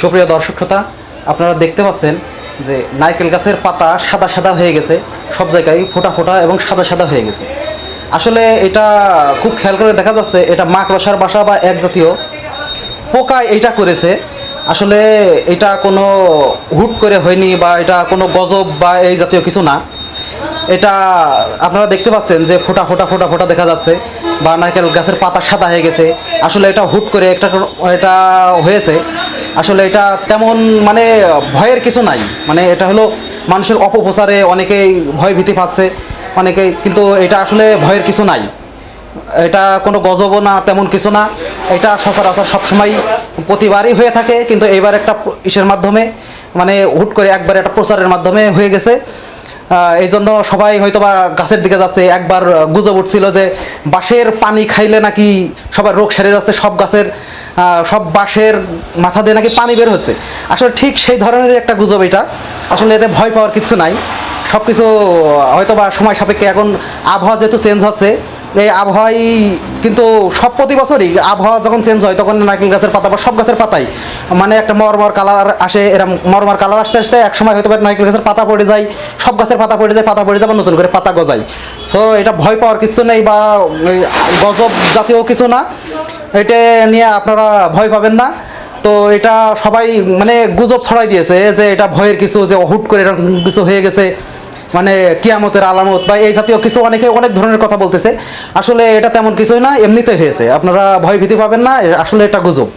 সুপ্রিয় দর্শক শ্রোতা, আপনারা দেখতে পাচ্ছেন যে নারকেল গাছের পাতা সাদা সাদা হয়ে গেছে, সব জায়গায় ফোটা ফোটা এবং সাদা সাদা হয়ে গেছে। আসলে এটা খুব খেয়াল করে দেখা যাচ্ছে, এটা মাকড়সার বাসা বা এক জাতীয়। পোকা এইটা করেছে। আসলে এটা কোনো হুট করে হয়নি বা এটা কোনো গজব বা এই জাতীয় কিছু না। এটা আপনারা দেখতে পাচ্ছেন যে ফোটা ফোটা ফোটা ফোটা দেখা যাচ্ছে বা নারকেল গাছের পাতা সাদা হয়ে গেছে। আসলে এটা হুট করে একটা এটা হয়েছে। আসলে এটা তেমন মানে ভয়ের কিছু নাই। মানে এটা হলো মানুষের অপপ্রচারে অনেকেই ভয় ভীতি পাচ্ছে, অনেকেই, কিন্তু এটা আসলে ভয়ের কিছু নাই। এটা কোনো গজবও না, তেমন কিছু না। এটা সচরাচর সবসময় প্রতিবারই হয়ে থাকে, কিন্তু এবার একটা ইসের মাধ্যমে মানে হুট করে একবার একটা প্রচারের মাধ্যমে হয়ে গেছে। এই জন্য সবাই হয়তো বা গাছের দিকে যাচ্ছে। একবার গুজব উঠছিল যে বাঁশের পানি খাইলে নাকি সবার রোগ সেরে যাচ্ছে, সব গাছের সব বাঁশের মাথা দিয়ে নাকি পানি বের হচ্ছে। আসলে ঠিক সেই ধরনের একটা গুজব এটা। আসলে এতে ভয় পাওয়ার কিছু নাই। সব কিছু হয়তো বা সময় সাপেক্ষে এখন আবহাওয়া যেহেতু চেঞ্জ হচ্ছে এই আবহাওয়াই কিন্তু সব প্রতি বছরই আবহাওয়া যখন চেঞ্জ হয়, তখন নারকেল গাছের পাতা বা সব গাছের পাতাই। মানে একটা মরমর কালার আসে, এরম মরমর কালার আসতে আসতে এক সময় হয়তো বা নারকেল গাছের পাতা পড়ে যায়, সব গাছের পাতা পড়ে যায়, পাতা পড়ে যাবে নতুন করে পাতা গজায়। সো এটা ভয় পাওয়ার কিছু নেই বা গজব জাতীয় কিছু না। এটা নিয়ে আপনারা ভয় পাবেন না। তো এটা সবাই মানে গুজব ছড়াই দিয়েছে যে এটা ভয়ের কিছু, যে হুট করে এরকম কিছু হয়ে গেছে। মানে কিয়ামতের আলামত বা এই জাতীয় কিছু অনেকে অনেক ধরনের কথা বলতেছে। আসলে এটা তেমন কিছুই না এমনিতে হয়েছে। আপনারা ভয় ভীতি পাবেন না আসলে এটা গুজব।